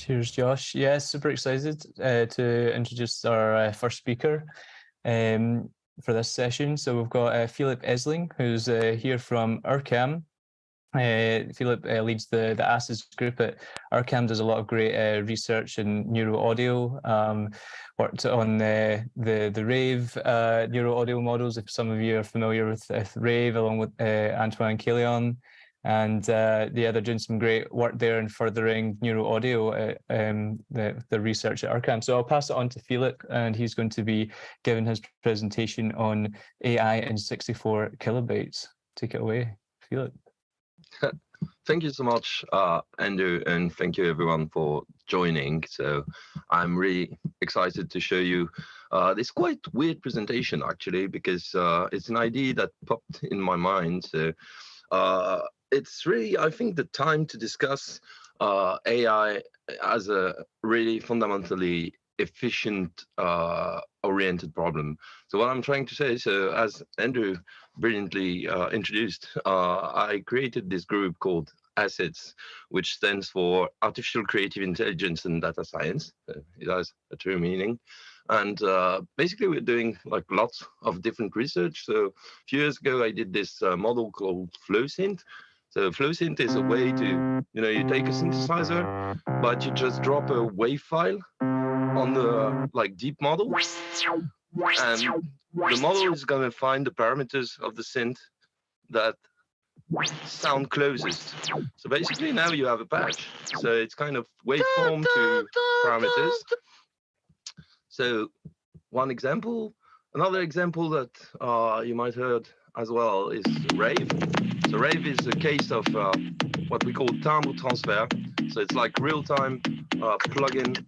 Cheers, Josh. Yeah, super excited uh, to introduce our uh, first speaker um, for this session. So we've got uh, Philip Esling, who's uh, here from IRCAM. Uh, Philip uh, leads the, the ACIDS group at IRCAM, does a lot of great research in neuro audio, um, worked on the, the, the RAVE neuro audio models, if some of you are familiar with, with RAVE, along with Antoine Caillon and uh, yeah, they're doing some great work there in furthering neuro audio, uh, um, the, the research at IRCAM. So I'll pass it on to Philip, and he's going to be giving his presentation on AI in 64 kilobytes. Take it away, Philip. Thank you so much, uh, Andrew, and thank you everyone for joining. So I'm really excited to show you uh, this quite weird presentation actually, because uh, it's an idea that popped in my mind. So uh, it's really, I think, the time to discuss uh, AI as a really fundamentally efficient uh, oriented problem. So what I'm trying to say, so as Andrew brilliantly uh, introduced, uh, I created this group called ACIDS, which stands for Artificial Creative Intelligence and Data Science. it has a true meaning. And uh, basically, we're doing like lots of different research. So a few years ago, I did this uh, model called FlowSynth, so flow synth is a way to, you know, you take a synthesizer, but you just drop a wave file on the like deep model, and the model is going to find the parameters of the synth that sound closest. So basically now you have a patch. So it's kind of waveform to parameters. So one example, another example that uh, you might heard as well is Rave. So Rave is a case of uh, what we call timbre transfer. So it's like real-time uh, plugin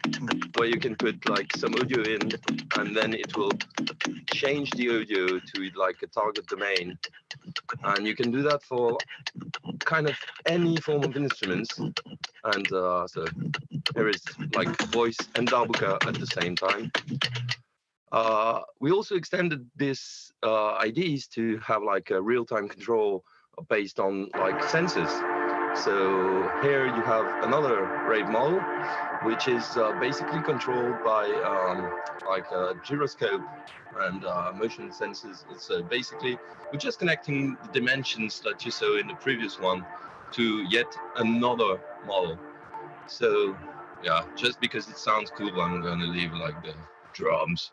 where you can put like some audio in, and then it will change the audio to like a target domain. And you can do that for kind of any form of instruments. And uh, so there is like voice and darbuka at the same time. Uh, we also extended these uh, IDs to have like a real-time control based on like sensors. So here you have another rave model, which is uh, basically controlled by um, like a gyroscope and uh, motion sensors. So uh, basically, we're just connecting the dimensions that you saw in the previous one to yet another model. So yeah, just because it sounds cool, I'm to leave like the drums.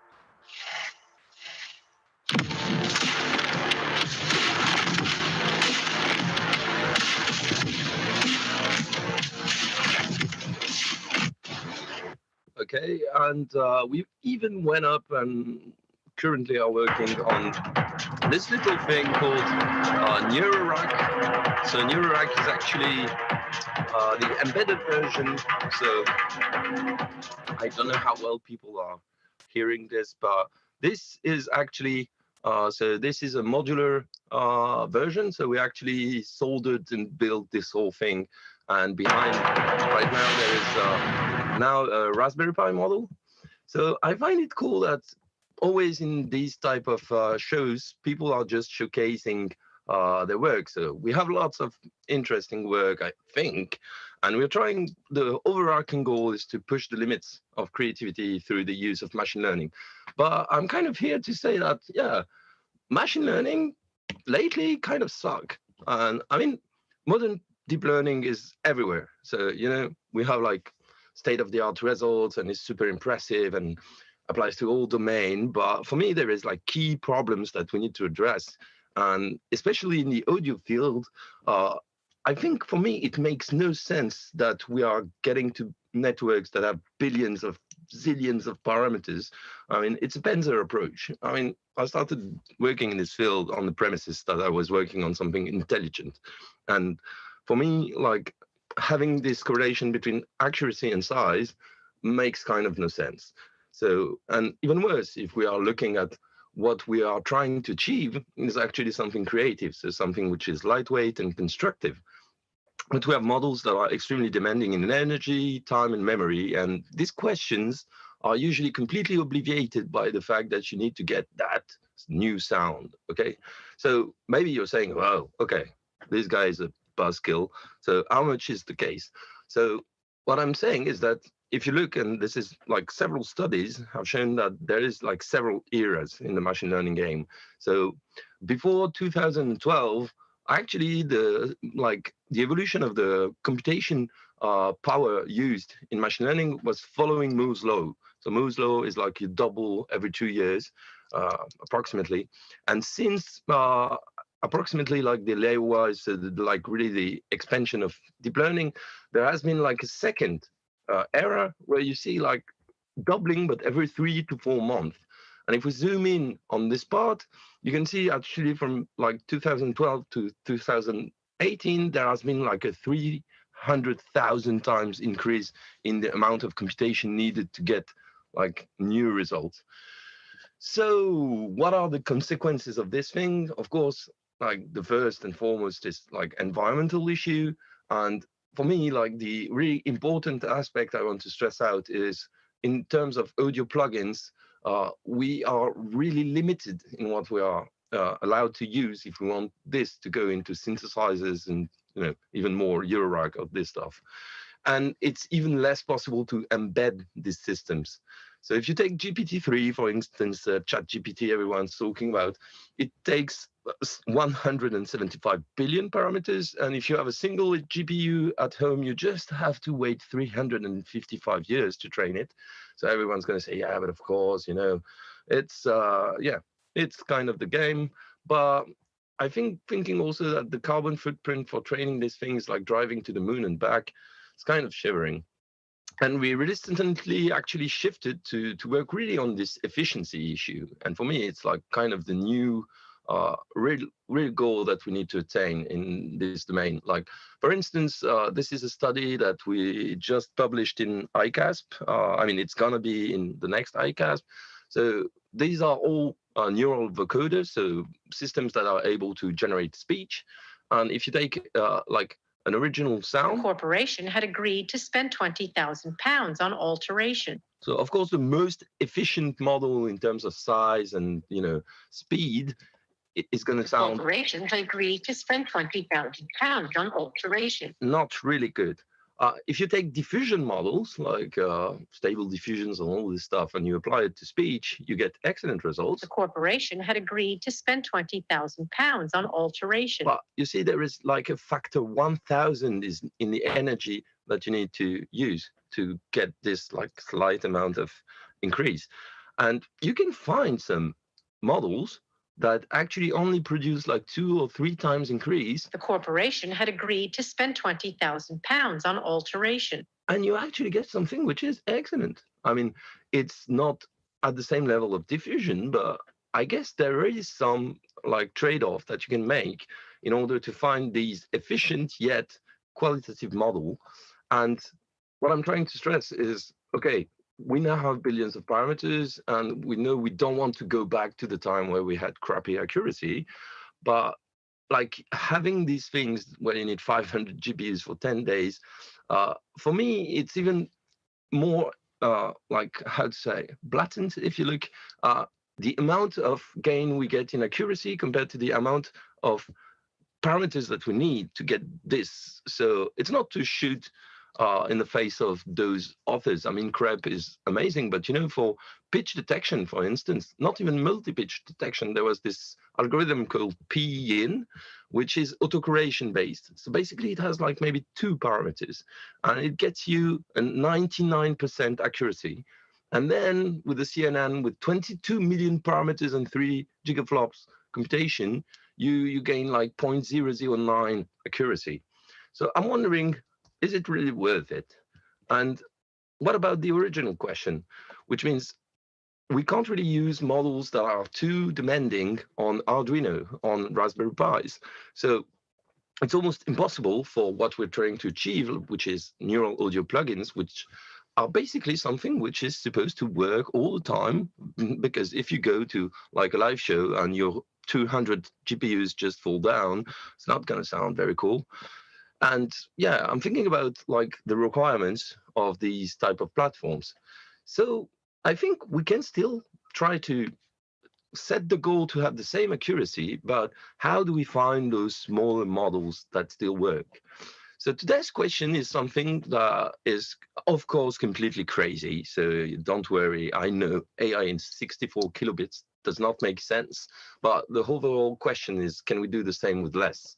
Okay and uh, we even went up and currently are working on this little thing called uh, NeuroRack. So NeuroRack is actually uh, the embedded version. So I don't know how well people are hearing this, but this is actually uh, so this is a modular uh, version. So we actually soldered and built this whole thing. And behind right now there is uh, now a Raspberry Pi model. So I find it cool that always in these type of uh, shows, people are just showcasing uh, their work. So we have lots of interesting work, I think, and we're trying, the overarching goal is to push the limits of creativity through the use of machine learning. But I'm kind of here to say that, yeah, machine learning lately kind of suck. And I mean, modern deep learning is everywhere. So, you know, we have like state-of-the-art results and is super impressive and applies to all domain. But for me, there is like key problems that we need to address. And especially in the audio field, uh, I think for me, it makes no sense that we are getting to networks that have billions of zillions of parameters. I mean, it's a Penzer approach. I mean, I started working in this field on the premises that I was working on something intelligent. And for me, like having this correlation between accuracy and size makes kind of no sense. So, and even worse, if we are looking at what we are trying to achieve is actually something creative, so something which is lightweight and constructive. But we have models that are extremely demanding in energy, time, and memory, and these questions are usually completely obviated by the fact that you need to get that new sound, okay? So maybe you're saying, well, okay, this guy is a buzzkill. So how much is the case? So what I'm saying is that if you look, and this is like several studies have shown that there is like several eras in the machine learning game. So before 2012, actually the like the evolution of the computation uh, power used in machine learning was following Moore's law. So Moore's law is like you double every two years, uh, approximately. And since uh, approximately like the layer-wise, uh, like really the expansion of deep learning, there has been like a second uh, era where you see like doubling, but every three to four months. And if we zoom in on this part, you can see actually from like 2012 to 2018, there has been like a 300,000 times increase in the amount of computation needed to get like new results. So what are the consequences of this thing? Of course, like the first and foremost is like environmental issue. And for me, like the really important aspect I want to stress out is in terms of audio plugins, uh, we are really limited in what we are uh, allowed to use if we want this to go into synthesizers and you know even more Eurorack of this stuff. And it's even less possible to embed these systems. So if you take GPT-3, for instance, uh, ChatGPT everyone's talking about, it takes 175 billion parameters. And if you have a single GPU at home, you just have to wait 355 years to train it. So everyone's going to say, yeah, but of course, you know, it's, uh, yeah, it's kind of the game. But I think thinking also that the carbon footprint for training these things like driving to the moon and back, it's kind of shivering. And we recently actually shifted to, to work really on this efficiency issue. And for me, it's like kind of the new uh, real, real goal that we need to attain in this domain. Like, for instance, uh, this is a study that we just published in ICASSP. Uh, I mean, it's going to be in the next ICASSP. So these are all uh, neural vocoders, so systems that are able to generate speech. And if you take uh, like an original sound. The corporation had agreed to spend 20,000 pounds on alteration. So of course, the most efficient model in terms of size and you know speed is going to sound. Corporations agreed to spend 20,000 pounds on alteration. Not really good. Uh, if you take diffusion models like uh, stable diffusions and all this stuff and you apply it to speech, you get excellent results. The corporation had agreed to spend 20,000 pounds on alteration. But you see, there is like a factor 1,000 is in the energy that you need to use to get this like slight amount of increase. And you can find some models that actually only produce like two or three times increase. The corporation had agreed to spend 20,000 pounds on alteration. And you actually get something which is excellent. I mean, it's not at the same level of diffusion, but I guess there is some like trade-off that you can make in order to find these efficient yet qualitative model. And what I'm trying to stress is, okay, we now have billions of parameters and we know we don't want to go back to the time where we had crappy accuracy. But like having these things where you need 500 gpus for 10 days uh, for me it's even more uh, like how to say blatant if you look. Uh, the amount of gain we get in accuracy compared to the amount of parameters that we need to get this. So it's not to shoot uh, in the face of those authors. I mean, CREPE is amazing, but you know, for pitch detection, for instance, not even multi-pitch detection, there was this algorithm called PIN, which is autocorrelation based. So basically, it has like maybe two parameters, and it gets you a 99% accuracy. And then with the CNN, with 22 million parameters and three gigaflops computation, you you gain like 0.009 accuracy. So I'm wondering is it really worth it? And what about the original question, which means we can't really use models that are too demanding on Arduino, on Raspberry Pis. So it's almost impossible for what we're trying to achieve, which is neural audio plugins, which are basically something which is supposed to work all the time. Because if you go to like a live show and your 200 GPUs just fall down, it's not going to sound very cool and yeah i'm thinking about like the requirements of these type of platforms so i think we can still try to set the goal to have the same accuracy but how do we find those smaller models that still work So today's question is something that is, of course, completely crazy. So don't worry. I know AI in 64 kilobits does not make sense, but the overall question is, can we do the same with less?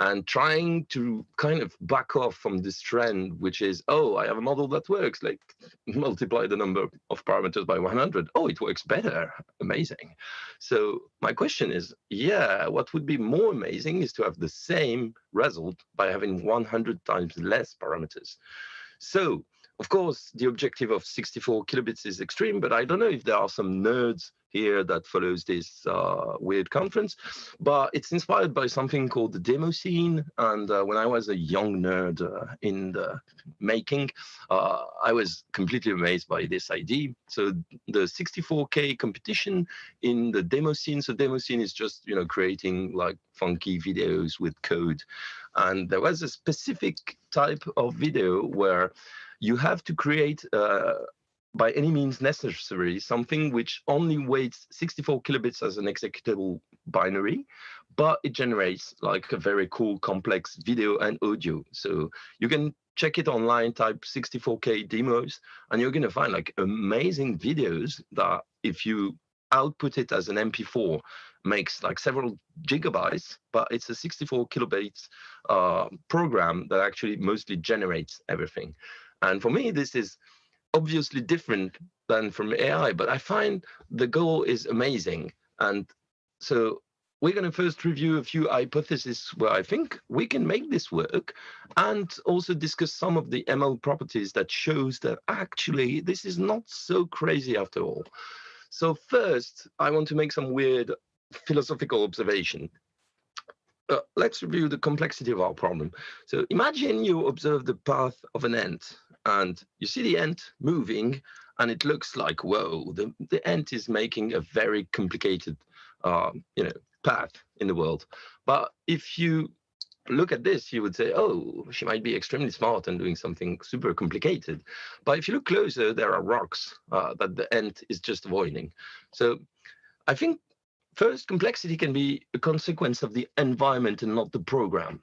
And trying to kind of back off from this trend, which is, oh, I have a model that works, like multiply the number of parameters by 100. Oh, it works better. Amazing. So my question is, yeah, what would be more amazing is to have the same result by having 100 times less parameters. So of course, the objective of 64 kilobits is extreme, but I don't know if there are some nerds here that follows this uh, weird conference, but it's inspired by something called the demo scene. And uh, when I was a young nerd uh, in the making, uh, I was completely amazed by this idea. So the 64K competition in the demo scene. So demo scene is just, you know, creating like funky videos with code. And there was a specific type of video where you have to create uh, by any means necessary something which only weighs 64 kilobits as an executable binary, but it generates like a very cool complex video and audio. So you can check it online, type 64K demos, and you're going to find like amazing videos that if you output it as an MP4 makes like several gigabytes, but it's a 64 kilobytes uh, program that actually mostly generates everything. And for me, this is obviously different than from AI, but I find the goal is amazing. And so we're going to first review a few hypotheses where I think we can make this work and also discuss some of the ML properties that shows that actually this is not so crazy after all. So first, I want to make some weird philosophical observation. Uh, let's review the complexity of our problem. So imagine you observe the path of an ant and you see the ant moving and it looks like, whoa, the, the ant is making a very complicated, um, you know, path in the world. But if you look at this, you would say, oh, she might be extremely smart and doing something super complicated. But if you look closer, there are rocks uh, that the ant is just avoiding. So I think first, complexity can be a consequence of the environment and not the program.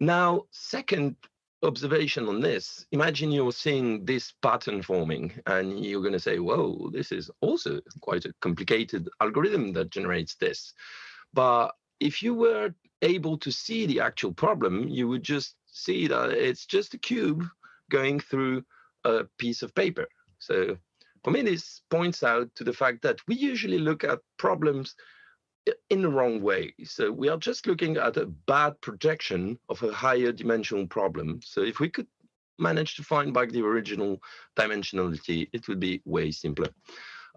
Now, second, observation on this, imagine you're seeing this pattern forming and you're going to say, whoa, this is also quite a complicated algorithm that generates this. But if you were able to see the actual problem, you would just see that it's just a cube going through a piece of paper. So for me, this points out to the fact that we usually look at problems in the wrong way. So we are just looking at a bad projection of a higher dimensional problem. So if we could manage to find back the original dimensionality, it would be way simpler.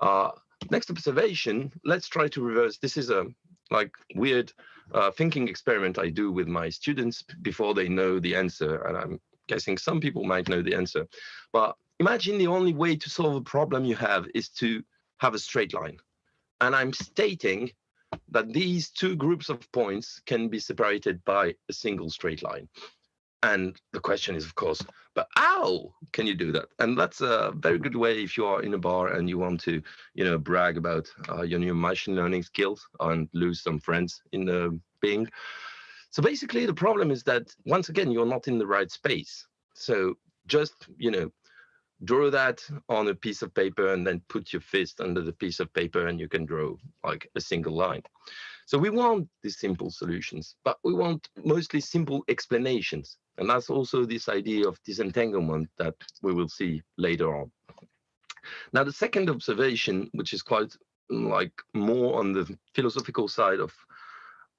Uh, next observation, let's try to reverse. This is a like weird uh, thinking experiment I do with my students before they know the answer. And I'm guessing some people might know the answer. But imagine the only way to solve a problem you have is to have a straight line. And I'm stating that these two groups of points can be separated by a single straight line. And the question is, of course, but how can you do that? And that's a very good way if you are in a bar and you want to, you know, brag about uh, your new machine learning skills and lose some friends in the Bing. So basically, the problem is that once again, you're not in the right space. So just, you know, draw that on a piece of paper and then put your fist under the piece of paper and you can draw like a single line. So we want these simple solutions, but we want mostly simple explanations. And that's also this idea of disentanglement that we will see later on. Now, the second observation, which is quite like more on the philosophical side of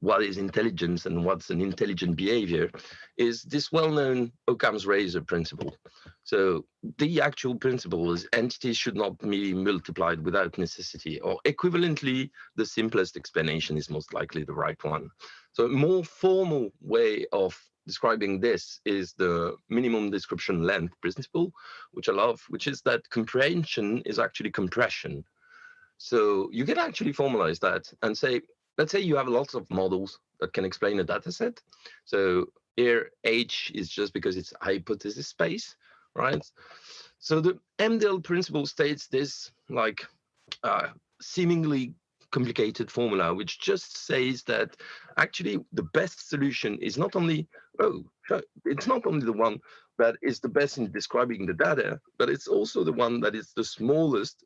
what is intelligence and what's an intelligent behavior is this well-known Occam's razor principle. So the actual principle is entities should not be multiplied without necessity, or equivalently, the simplest explanation is most likely the right one. So a more formal way of describing this is the minimum description length principle, which I love, which is that comprehension is actually compression. So you can actually formalize that and say, let's say you have lots of models that can explain a data set. So here H is just because it's hypothesis space, right? So the MDL principle states this like uh, seemingly complicated formula which just says that actually the best solution is not only oh it's not only the one that is the best in describing the data but it's also the one that is the smallest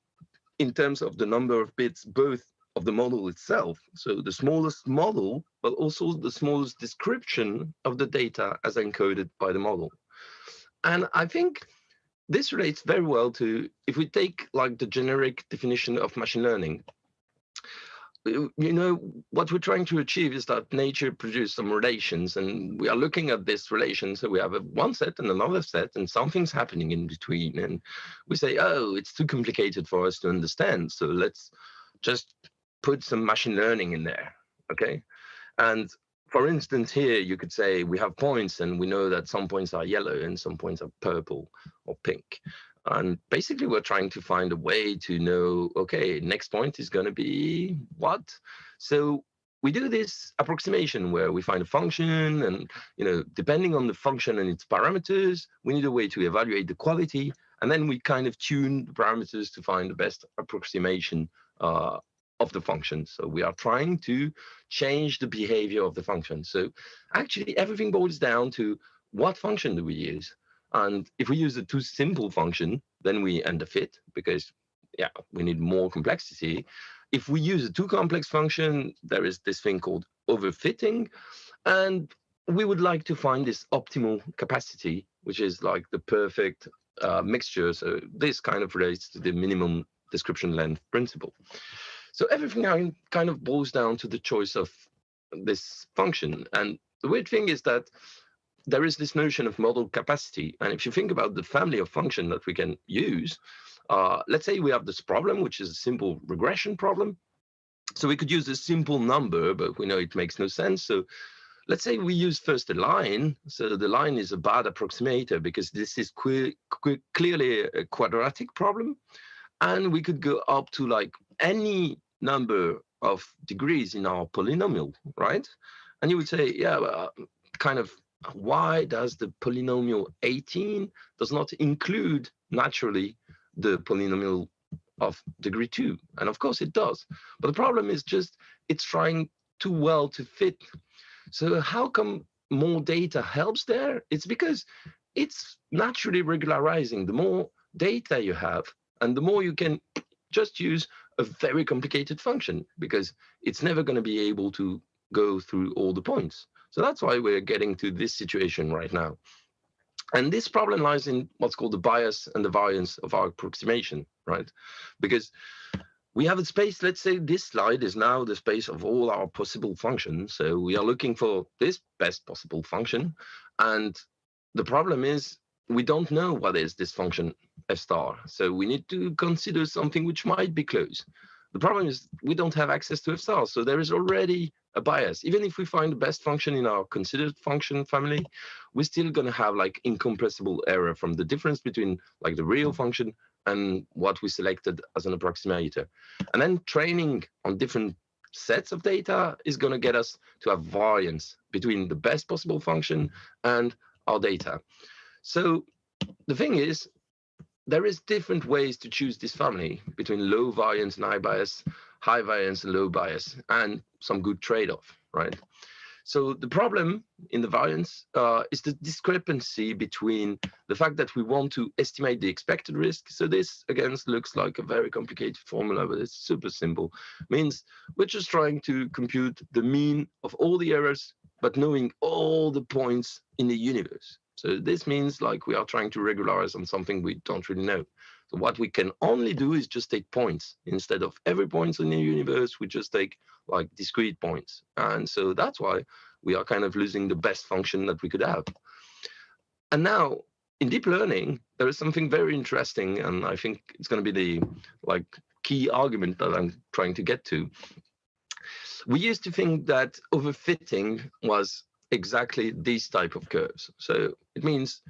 in terms of the number of bits both of the model itself so the smallest model but also the smallest description of the data as encoded by the model. And i think this relates very well to if we take like the generic definition of machine learning. You know what we're trying to achieve is that nature produces some relations and we are looking at this relation. So we have a one set and another set and something's happening in between and we say oh it's too complicated for us to understand so let's just put some machine learning in there okay and for instance, here you could say we have points and we know that some points are yellow and some points are purple or pink. And basically we're trying to find a way to know, okay, next point is going to be what? So we do this approximation where we find a function and, you know, depending on the function and its parameters, we need a way to evaluate the quality. And then we kind of tune the parameters to find the best approximation uh, of the function. So we are trying to change the behavior of the function. So actually everything boils down to what function do we use? And if we use a too simple function, then we underfit because yeah, we need more complexity. If we use a too complex function, there is this thing called overfitting. And we would like to find this optimal capacity, which is like the perfect uh, mixture. So this kind of relates to the minimum description length principle. So everything kind of boils down to the choice of this function. And the weird thing is that there is this notion of model capacity. And if you think about the family of function that we can use, uh, let's say we have this problem, which is a simple regression problem. So we could use a simple number, but we know it makes no sense. So let's say we use first a line. So the line is a bad approximator because this is clearly a quadratic problem. And we could go up to like any number of degrees in our polynomial, right? And you would say, yeah, uh, kind of, why does the polynomial 18 does not include naturally the polynomial of degree two? And of course it does. But the problem is just it's trying too well to fit. So how come more data helps there? It's because it's naturally regularizing. The more data you have, and the more you can just use a very complicated function because it's never going to be able to go through all the points. So that's why we're getting to this situation right now. And this problem lies in what's called the bias and the variance of our approximation, right? Because we have a space, let's say this slide is now the space of all our possible functions. So we are looking for this best possible function. And the problem is we don't know what is this function f star. So we need to consider something which might be close. The problem is we don't have access to f star. So there is already a bias. Even if we find the best function in our considered function family, we're still going to have like incompressible error from the difference between like the real function and what we selected as an approximator. And then training on different sets of data is going to get us to have variance between the best possible function and our data. So the thing is, there is different ways to choose this family between low variance and high bias, high variance and low bias, and some good trade-off, right? So the problem in the variance uh, is the discrepancy between the fact that we want to estimate the expected risk. So this, again, looks like a very complicated formula, but it's super simple. Means we're just trying to compute the mean of all the errors, but knowing all the points in the universe. So this means like we are trying to regularize on something we don't really know. So what we can only do is just take points. Instead of every point in the universe, we just take like discrete points. And so that's why we are kind of losing the best function that we could have. And now in deep learning, there is something very interesting, and I think it's going to be the like key argument that I'm trying to get to. We used to think that overfitting was exactly these type of curves. So it means,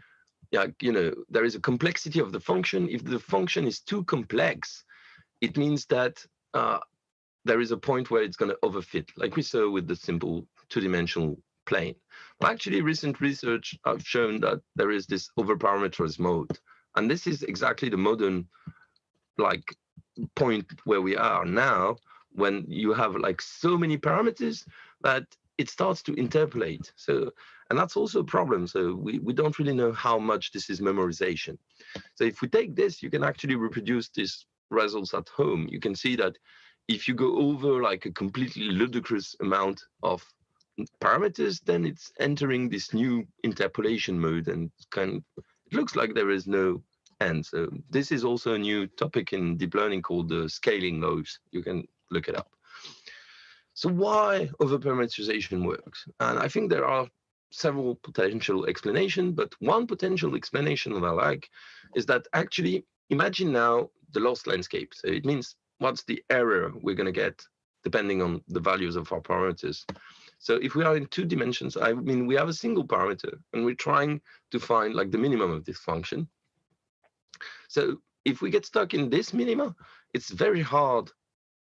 yeah, you know, there is a complexity of the function. If the function is too complex, it means that uh, there is a point where it's going to overfit, like we saw with the simple two-dimensional plane. But actually, recent research have shown that there is this overparameterized mode. And this is exactly the modern like point where we are now, when you have like so many parameters that it starts to interpolate. So, and that's also a problem. So we, we don't really know how much this is memorization. So if we take this, you can actually reproduce these results at home. You can see that if you go over like a completely ludicrous amount of parameters, then it's entering this new interpolation mode and kind of, it looks like there is no end. So this is also a new topic in deep learning called the scaling laws. You can look it up. So why overparameterization works? And I think there are several potential explanations, but one potential explanation that I like is that actually imagine now the loss landscape. So it means what's the error we're going to get depending on the values of our parameters. So if we are in two dimensions, I mean, we have a single parameter and we're trying to find like the minimum of this function. So if we get stuck in this minima, it's very hard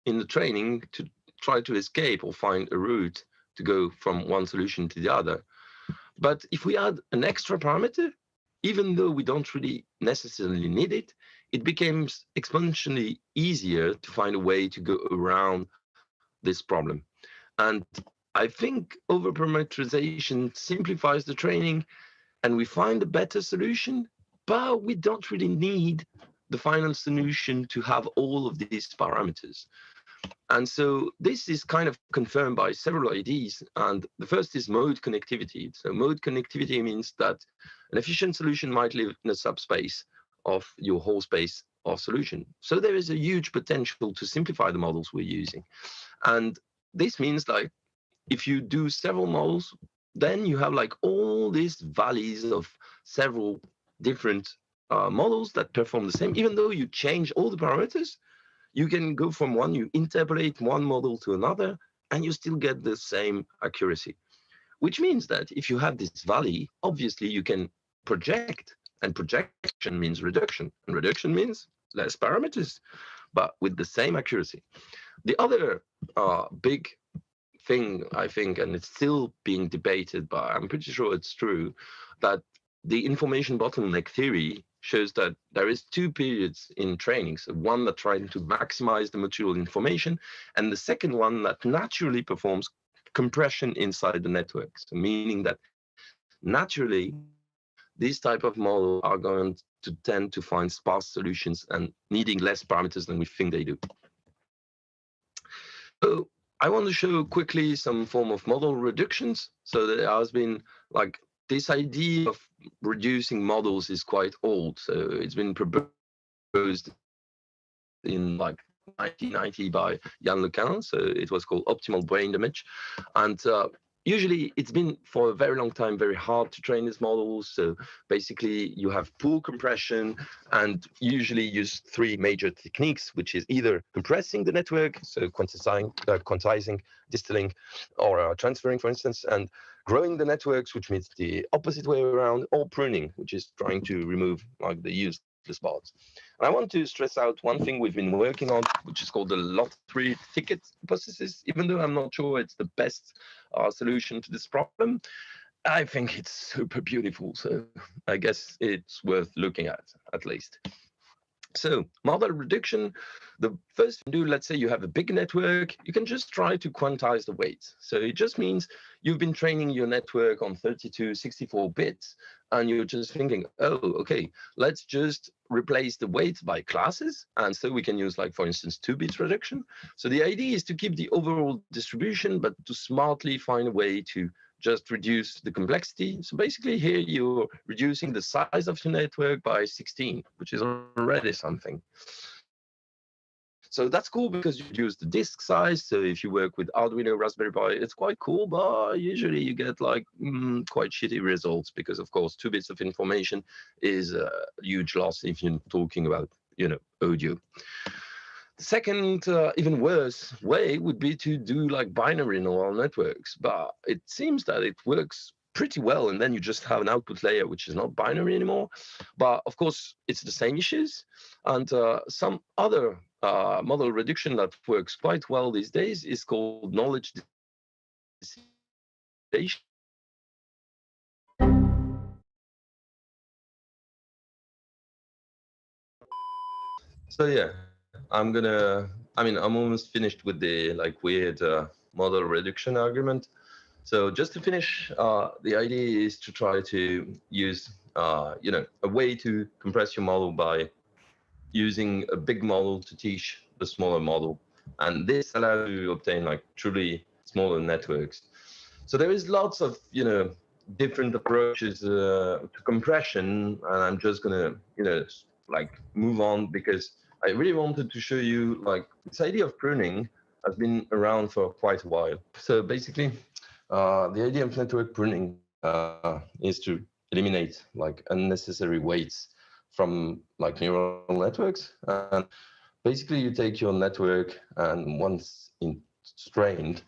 in the training to try to escape or find a route to go from one solution to the other. But if we add an extra parameter, even though we don't really necessarily need it, it becomes exponentially easier to find a way to go around this problem. And I think overparameterization simplifies the training and we find a better solution, but we don't really need the final solution to have all of these parameters. And so this is kind of confirmed by several IDs. And the first is mode connectivity. So mode connectivity means that an efficient solution might live in a subspace of your whole space of solution. So there is a huge potential to simplify the models we're using. And this means like if you do several models, then you have like all these valleys of several different uh, models that perform the same, even though you change all the parameters, you can go from one, you interpolate one model to another, and you still get the same accuracy. Which means that if you have this valley, obviously you can project, and projection means reduction, and reduction means less parameters, but with the same accuracy. The other uh, big thing, I think, and it's still being debated, but I'm pretty sure it's true, that the information bottleneck theory shows that there is two periods in training. So one that trying to maximize the mutual information, and the second one that naturally performs compression inside the network. So meaning that naturally, these type of models are going to tend to find sparse solutions and needing less parameters than we think they do. So I want to show quickly some form of model reductions. So there has been like this idea of reducing models is quite old. So it's been proposed in like 1990 by Yann LeCun. So it was called optimal brain damage. And uh, usually it's been for a very long time very hard to train these models so basically you have pool compression and usually use three major techniques which is either compressing the network so quantizing uh, quantizing distilling or uh, transferring for instance and growing the networks, which means the opposite way around, or pruning, which is trying to remove like the useless parts. And I want to stress out one thing we've been working on, which is called the lottery ticket hypothesis. Even though I'm not sure it's the best solution to this problem, I think it's super beautiful. So I guess it's worth looking at, at least. So model reduction, the first thing do, let's say you have a big network, you can just try to quantize the weights. So it just means you've been training your network on 32, 64 bits, and you're just thinking, oh, okay, let's just replace the weights by classes. And so we can use like, for instance, two bits reduction. So the idea is to keep the overall distribution, but to smartly find a way to just reduce the complexity. So basically here you're reducing the size of your network by 16, which is already something. So that's cool because you reduce the disk size. So if you work with Arduino, Raspberry Pi, it's quite cool, but usually you get like mm, quite shitty results because of course, two bits of information is a huge loss if you're talking about, you know, audio. The second, uh, even worse way would be to do like binary neural networks, but it seems that it works pretty well. And then you just have an output layer, which is not binary anymore. But of course, it's the same issues. And uh, some other uh, model reduction that works quite well these days is called knowledge. So yeah, I'm gonna I mean, I'm almost finished with the like weird uh, model reduction argument. So just to finish, uh, the idea is to try to use, uh, you know, a way to compress your model by using a big model to teach the smaller model. And this allows you to obtain like truly smaller networks. So there is lots of, you know, different approaches uh, to compression. And I'm just gonna, you know, like move on because I really wanted to show you like this idea of pruning has been around for quite a while. So basically, uh, the idea of network pruning uh, is to eliminate like unnecessary weights from like neural networks. And basically, you take your network and once in strained,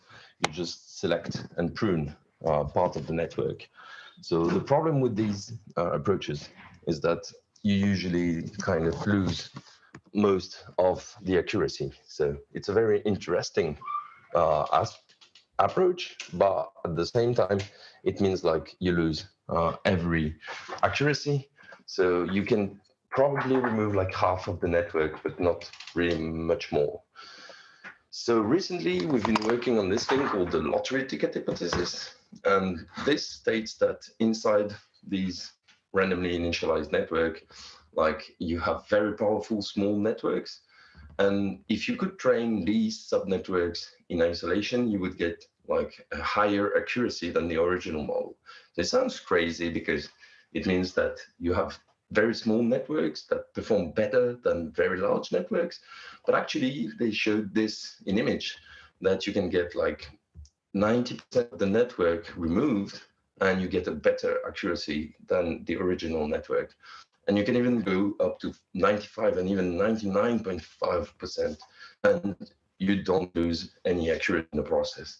you just select and prune uh, part of the network. So the problem with these uh, approaches is that you usually kind of lose most of the accuracy. So it's a very interesting uh, approach, but at the same time, it means like you lose uh, every accuracy. So you can probably remove like half of the network, but not really much more. So recently we've been working on this thing called the lottery ticket hypothesis. And this states that inside these randomly initialized network, like you have very powerful small networks. And if you could train these subnetworks in isolation, you would get like a higher accuracy than the original model. This sounds crazy because it means that you have very small networks that perform better than very large networks. But actually, they showed this in image that you can get like 90% of the network removed and you get a better accuracy than the original network. And you can even go up to 95 and even 99.5%, and you don't lose any accuracy in the process.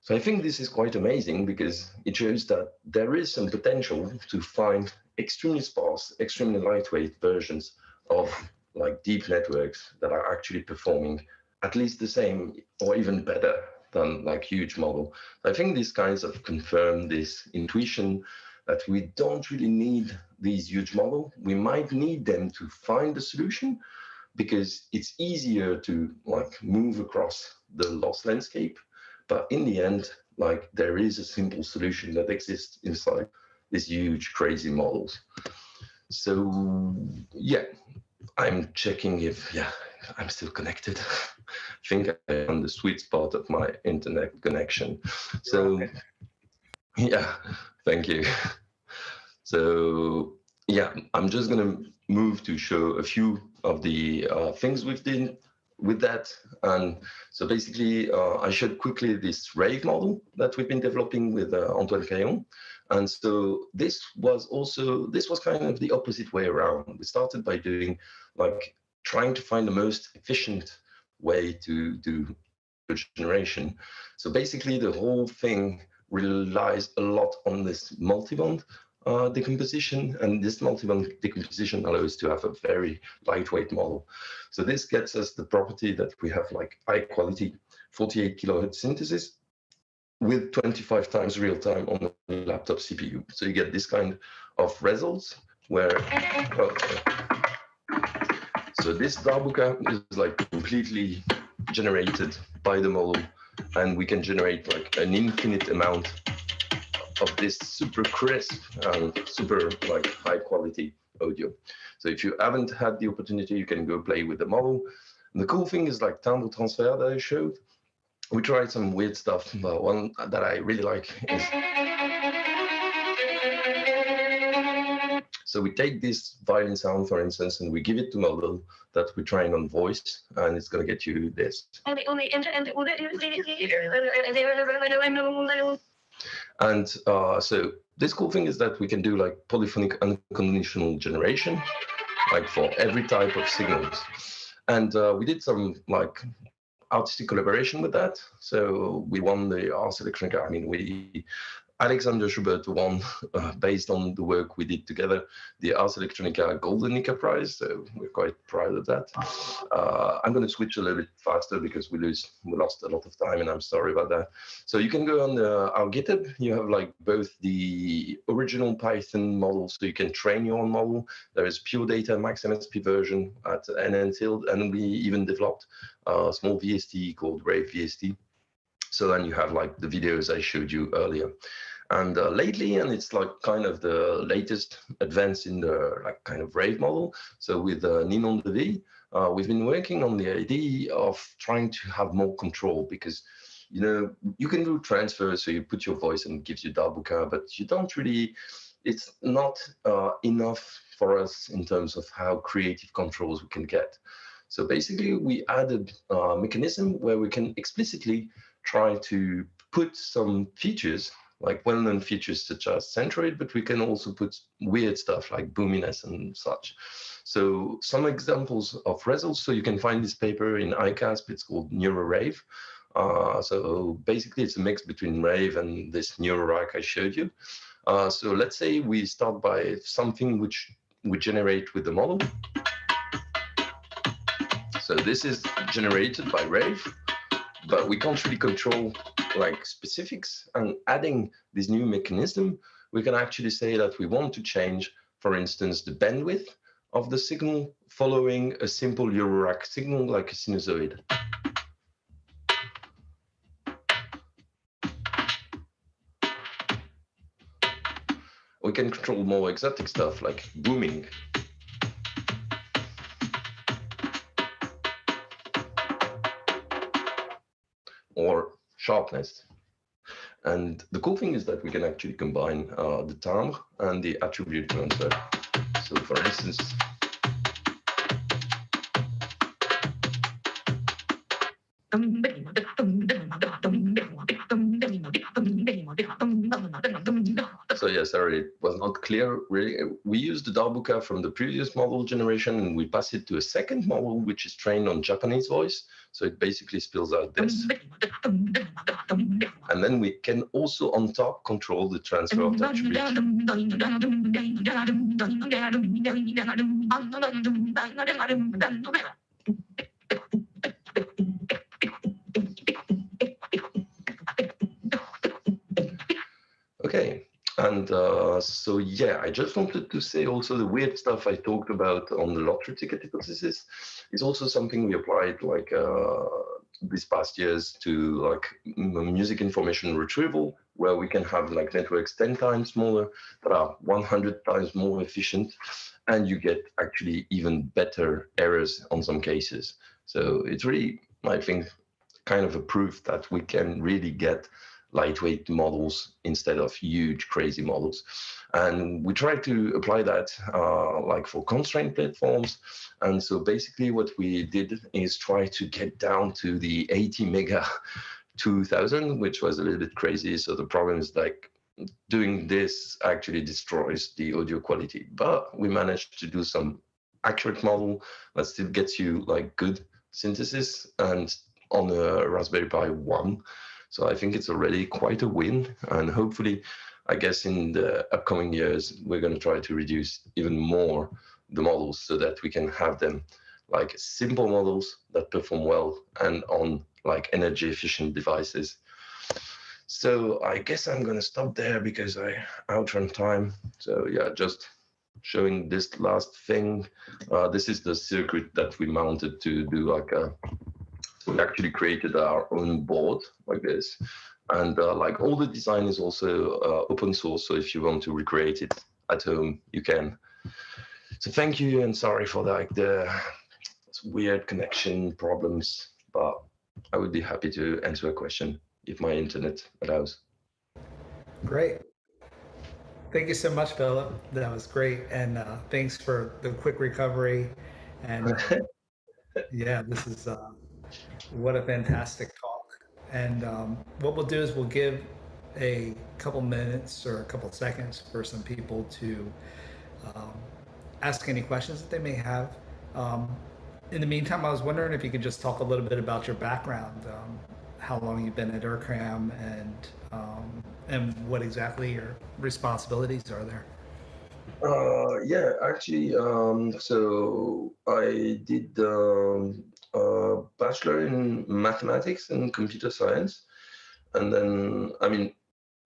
So I think this is quite amazing because it shows that there is some potential to find extremely sparse, extremely lightweight versions of like deep networks that are actually performing at least the same or even better than like huge model. I think these kinds of confirm this intuition that we don't really need these huge model. We might need them to find the solution because it's easier to like move across the loss landscape. But in the end, like there is a simple solution that exists inside these huge crazy models. So yeah, I'm checking if yeah I'm still connected. I think I'm on the sweet spot of my internet connection. So yeah, thank you. So yeah, I'm just gonna move to show a few of the uh, things we've done with that. And so basically, uh, I showed quickly this rave model that we've been developing with uh, Antoine Caillon. And so this was also, this was kind of the opposite way around. We started by doing like trying to find the most efficient way to do generation. So basically the whole thing relies a lot on this multiband uh, decomposition, and this multiband decomposition allows to have a very lightweight model. So this gets us the property that we have like high quality 48 kilohertz synthesis with 25 times real time on the laptop CPU. So you get this kind of results where, so this darbuka is like completely generated by the model and we can generate like an infinite amount of this super crisp and super like high quality audio. So if you haven't had the opportunity, you can go play with the model. And the cool thing is like timbre transfer that I showed. We tried some weird stuff, but one that I really like is So we take this violin sound, for instance, and we give it to model that we train on voice, and it's going to get you this. And uh, so this cool thing is that we can do like polyphonic unconditional generation, like for every type of signals. And uh, we did some like artistic collaboration with that. So we won the Ars Electronica. I mean, we Alexander Schubert won, uh, based on the work we did together, the Ars Electronica Golden Nika Prize. So we're quite proud of that. Uh, I'm going to switch a little bit faster because we lose we lost a lot of time, and I'm sorry about that. So you can go on the, our GitHub. You have like both the original Python model, so you can train your own model. There is pure data Max MSP version at NNTILD, and we even developed a small VST called Rave VST. So then you have like the videos I showed you earlier. And uh, lately, and it's like kind of the latest advance in the like kind of rave model. So with uh, Ninon Devis, uh, we've been working on the idea of trying to have more control because you know you can do transfers, so you put your voice and gives you darbuka, but you don't really. It's not uh, enough for us in terms of how creative controls we can get. So basically, we added a mechanism where we can explicitly try to put some features like well-known features such as centroid, but we can also put weird stuff like boominess and such. So some examples of results. So you can find this paper in ICASSP. It's called NeuroRave. Uh, so basically, it's a mix between Rave and this NeuroRack I showed you. Uh, so let's say we start by something which we generate with the model. So this is generated by Rave but we can't really control like specifics. And adding this new mechanism, we can actually say that we want to change, for instance, the bandwidth of the signal following a simple Eurorack signal like a sinusoid. We can control more exotic stuff like booming sharpness. And the cool thing is that we can actually combine uh, the timbre and the attribute transfer. So for instance, So yeah, sorry, it was not clear really. We used the darbuka from the previous model generation and we pass it to a second model, which is trained on Japanese voice. So it basically spills out this. And then we can also on top control the transfer of attribute. Okay, and uh, so yeah, I just wanted to say also the weird stuff I talked about on the lottery ticket hypothesis is also something we applied like uh, these past years to like music information retrieval, where we can have like networks 10 times smaller that are 100 times more efficient, and you get actually even better errors on some cases. So it's really, I think, kind of a proof that we can really get lightweight models instead of huge crazy models. And we try to apply that uh, like for constraint platforms. And so basically what we did is try to get down to the ATmega 2000 which was a little bit crazy. So the problem is like doing this actually destroys the audio quality. But we managed to do some accurate model that still gets you like good synthesis. And on a raspberry pi 1 so I think it's already quite a win. And hopefully, I guess in the upcoming years, we're going to try to reduce even more the models so that we can have them like simple models that perform well and on like energy efficient devices. So I guess I'm going to stop there because I outrun time. So yeah, just showing this last thing. Uh, this is the circuit that we mounted to do like a we actually created our own board like this. And uh, like all the design is also uh, open source. So if you want to recreate it at home, you can. So thank you and sorry for like the weird connection problems, but I would be happy to answer a question if my internet allows. Great. Thank you so much, Philip. That was great. And uh, thanks for the quick recovery. And yeah, this is uh, what a fantastic talk. And um, what we'll do is we'll give a couple minutes or a couple seconds for some people to um, ask any questions that they may have. Um, in the meantime, I was wondering if you could just talk a little bit about your background. Um, how long you've been at IRCAM and um, and what exactly your responsibilities are there. Uh, yeah, actually, um, so I did um, a bachelor in mathematics and computer science, and then I mean,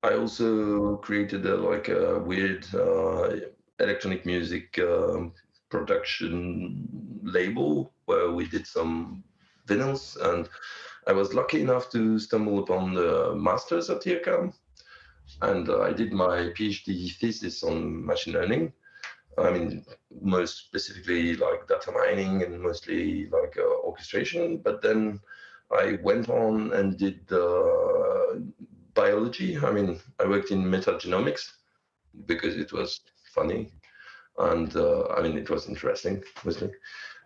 I also created a, like a weird uh, electronic music um, production label where we did some vinyls, and I was lucky enough to stumble upon the masters at IRCAM and uh, I did my PhD thesis on machine learning. I mean, most specifically like data mining and mostly like uh, orchestration. But then I went on and did uh, biology. I mean, I worked in metagenomics because it was funny, and uh, I mean, it was interesting mostly.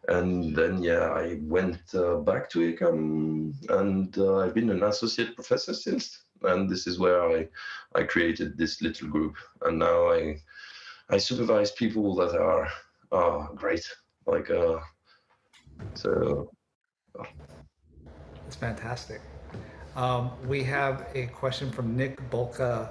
And then, yeah, I went uh, back to IRCAM, and uh, I've been an associate professor since and this is where I I created this little group, and now I I supervise people that are uh, great, like uh, so. Oh. It's fantastic. Um, we have a question from Nick Bolka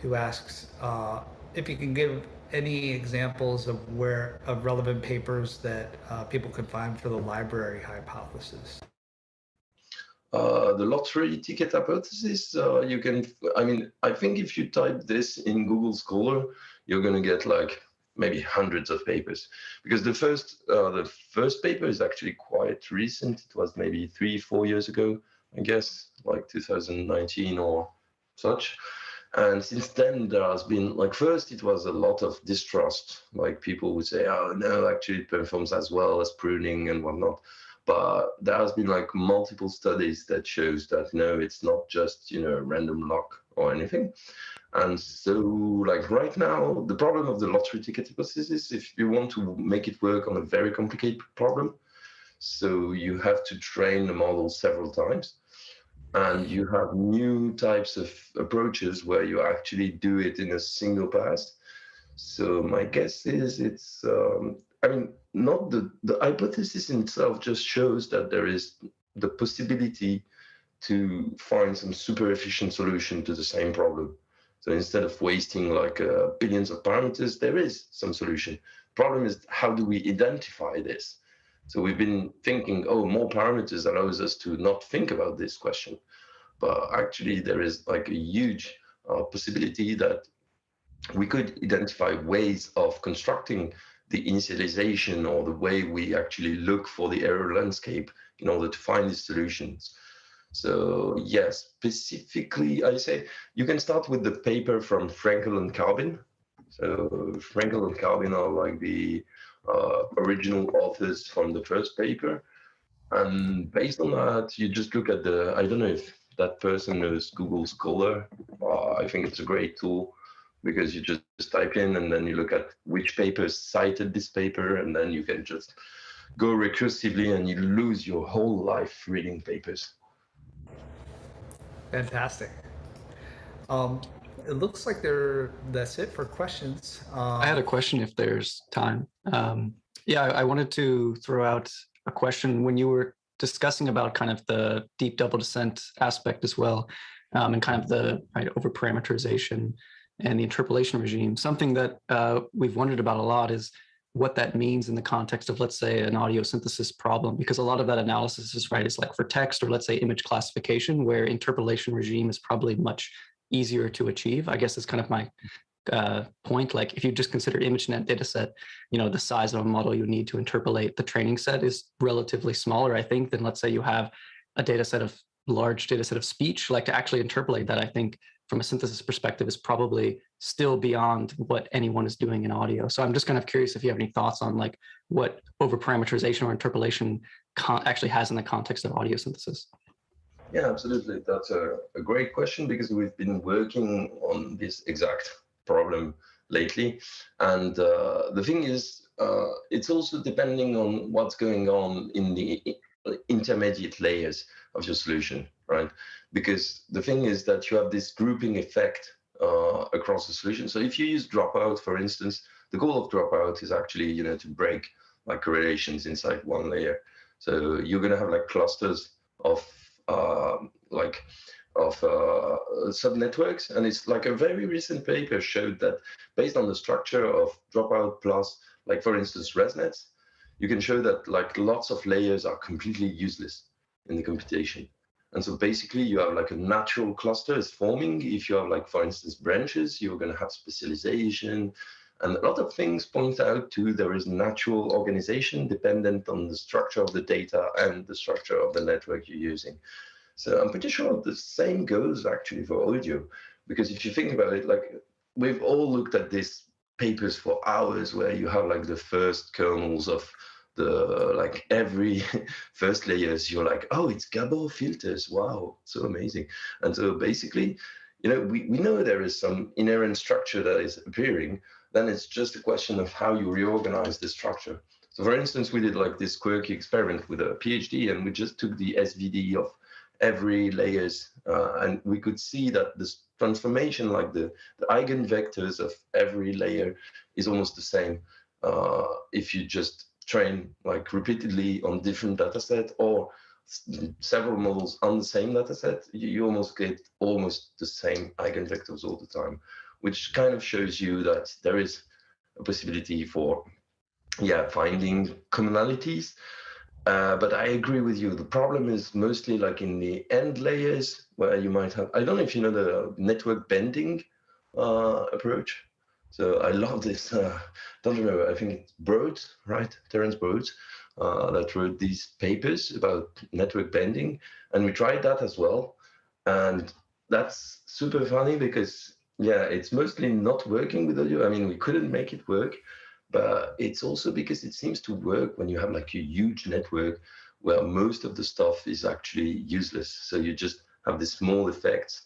who asks uh, if you can give any examples of where of relevant papers that uh, people could find for the library hypothesis. Uh, the lottery ticket hypothesis, uh, you can, I mean, I think if you type this in Google Scholar, you're going to get like maybe hundreds of papers because the first, uh, the first paper is actually quite recent. It was maybe three, four years ago, I guess, like 2019 or such. And since then, there has been like first, it was a lot of distrust. Like people would say, "Oh no, actually, it performs as well as pruning and whatnot." But there has been like multiple studies that shows that no it's not just you know random luck or anything. And so like right now the problem of the lottery ticket hypothesis is if you want to make it work on a very complicated problem so you have to train the model several times. And you have new types of approaches where you actually do it in a single pass. So my guess is it's um, I mean, not the, the hypothesis in itself just shows that there is the possibility to find some super efficient solution to the same problem. So instead of wasting like uh, billions of parameters, there is some solution. Problem is, how do we identify this? So we've been thinking, oh, more parameters allows us to not think about this question. But actually, there is like a huge uh, possibility that we could identify ways of constructing the initialization or the way we actually look for the error landscape in order to find these solutions. So yes, specifically, I say you can start with the paper from Frankle and Carbin. So Frankle and Carbin are like the uh, original authors from the first paper. And based on that, you just look at the, I don't know if that person knows Google Scholar. Uh, I think it's a great tool because you just type in and then you look at which papers cited this paper and then you can just go recursively and you lose your whole life reading papers. Fantastic. Um, it looks like there that's it for questions. Um, I had a question if there's time. Um, yeah, I, I wanted to throw out a question when you were discussing about kind of the deep double descent aspect as well, um, and kind of the right, over parameterization and the interpolation regime. Something that uh, we've wondered about a lot is what that means in the context of, let's say, an audio synthesis problem, because a lot of that analysis is right, is like for text or let's say image classification, where interpolation regime is probably much easier to achieve. I guess is kind of my uh, point. Like if you just consider ImageNet data set, you know, the size of a model you need to interpolate the training set is relatively smaller, I think, than let's say you have a data set of large data set of speech, like to actually interpolate that, I think from a synthesis perspective is probably still beyond what anyone is doing in audio. So I'm just kind of curious if you have any thoughts on like what overparameterization or interpolation actually has in the context of audio synthesis. Yeah, absolutely. That's a, a great question because we've been working on this exact problem lately. And uh, the thing is, uh, it's also depending on what's going on in the intermediate layers of your solution, right? Because the thing is that you have this grouping effect uh, across the solution. So if you use dropout, for instance, the goal of dropout is actually, you know, to break like correlations inside one layer. So you're going to have like clusters of um, like of uh, subnetworks. And it's like a very recent paper showed that based on the structure of dropout plus, like for instance, ResNets, you can show that like lots of layers are completely useless in the computation. And so basically you have like a natural cluster is forming. If you have like, for instance, branches, you're going to have specialization. And a lot of things point out to there is natural organization dependent on the structure of the data and the structure of the network you're using. So I'm pretty sure the same goes actually for audio, because if you think about it, like we've all looked at these papers for hours where you have like the first kernels of the like every first layers you're like oh it's gabor filters. Wow so amazing. And so basically you know we, we know there is some inherent structure that is appearing then it's just a question of how you reorganize the structure. So for instance we did like this quirky experiment with a phd and we just took the svd of every layers uh, and we could see that this transformation like the, the eigenvectors of every layer is almost the same uh, if you just train like repeatedly on different data set or several models on the same data set, you, you almost get almost the same eigenvectors all the time, which kind of shows you that there is a possibility for yeah finding commonalities uh, but I agree with you. The problem is mostly like in the end layers where you might have, I don't know if you know the network bending uh, approach. So I love this. Uh, don't remember. I think it's Broad, right? Terence Broad, uh, that wrote these papers about network bending, and we tried that as well. And that's super funny because yeah, it's mostly not working with audio. I mean, we couldn't make it work, but it's also because it seems to work when you have like a huge network where most of the stuff is actually useless. So you just have these small effects.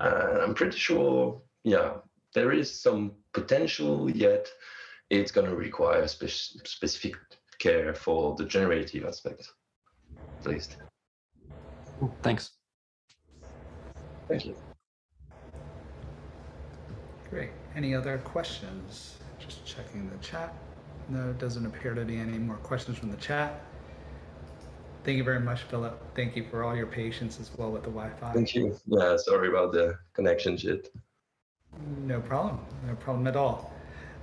And I'm pretty sure, yeah, there is some potential, yet it's going to require spe specific care for the generative aspect, at least. Thanks. Thank you. Great. Any other questions? Just checking the chat. No, it doesn't appear to be any more questions from the chat. Thank you very much, Philip. Thank you for all your patience as well with the Wi-Fi. Thank you. Yeah, sorry about the connection shit. No problem. No problem at all.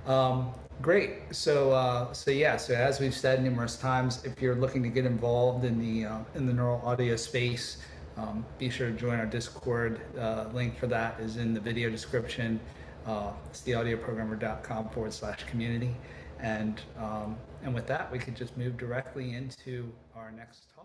Um, great. So, uh, so yeah. So as we've said numerous times, if you're looking to get involved in the uh, in the neural audio space, um, be sure to join our Discord. Uh, link for that is in the video description. Uh, it's theaudioprogrammer.com forward slash community. And um, and with that, we could just move directly into our next talk.